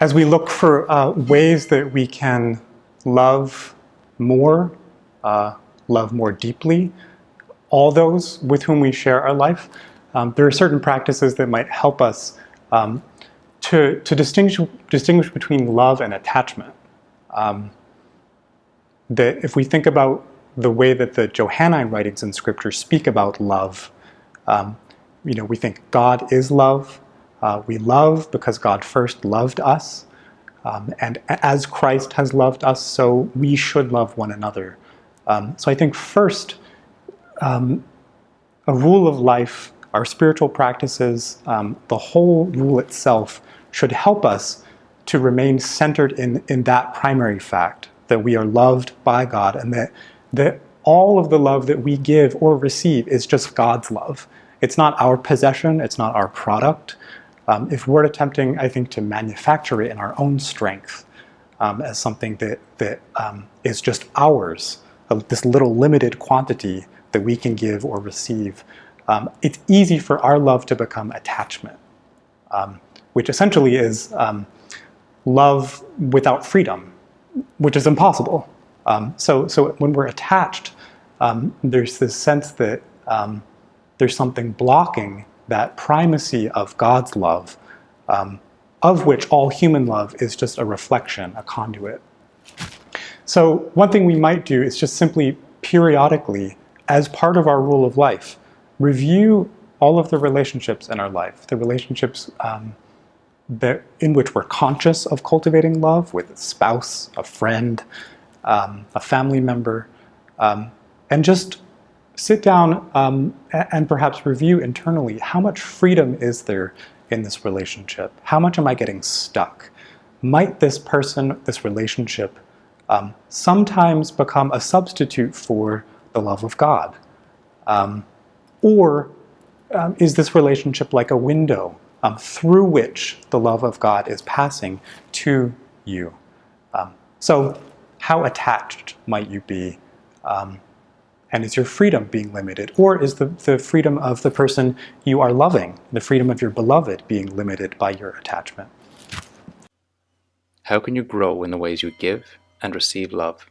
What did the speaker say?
as we look for uh, ways that we can love more, uh, love more deeply, all those with whom we share our life, um, there are certain practices that might help us um, to, to distinguish, distinguish between love and attachment. Um, that if we think about the way that the Johannine writings in Scripture speak about love, um, you know, we think God is love. Uh, we love because God first loved us. Um, and as Christ has loved us, so we should love one another. Um, so I think first, um, a rule of life, our spiritual practices, um, the whole rule itself should help us to remain centered in, in that primary fact, that we are loved by God and that, that all of the love that we give or receive is just God's love. It's not our possession, it's not our product. Um, if we're attempting, I think, to manufacture it in our own strength um, as something that, that um, is just ours, uh, this little limited quantity that we can give or receive, um, it's easy for our love to become attachment, um, which essentially is um, love without freedom, which is impossible. so, so when we're attached, there's this sense that there's something blocking that primacy of God's love, um, of which all human love is just a reflection, a conduit. So one thing we might do is just simply periodically, as part of our rule of life, review all of the relationships in our life, the relationships um, that, in which we're conscious of cultivating love with a spouse, a friend, um, a family member, um, and just sit down um, and perhaps review internally how much freedom is there in this relationship? How much am I getting stuck? Might this person, this relationship, um, sometimes become a substitute for the love of God? Um, or um, is this relationship like a window um, through which the love of God is passing to you? Um, so how attached might you be um, and is your freedom being limited? Or is the, the freedom of the person you are loving, the freedom of your beloved being limited by your attachment? How can you grow in the ways you give and receive love?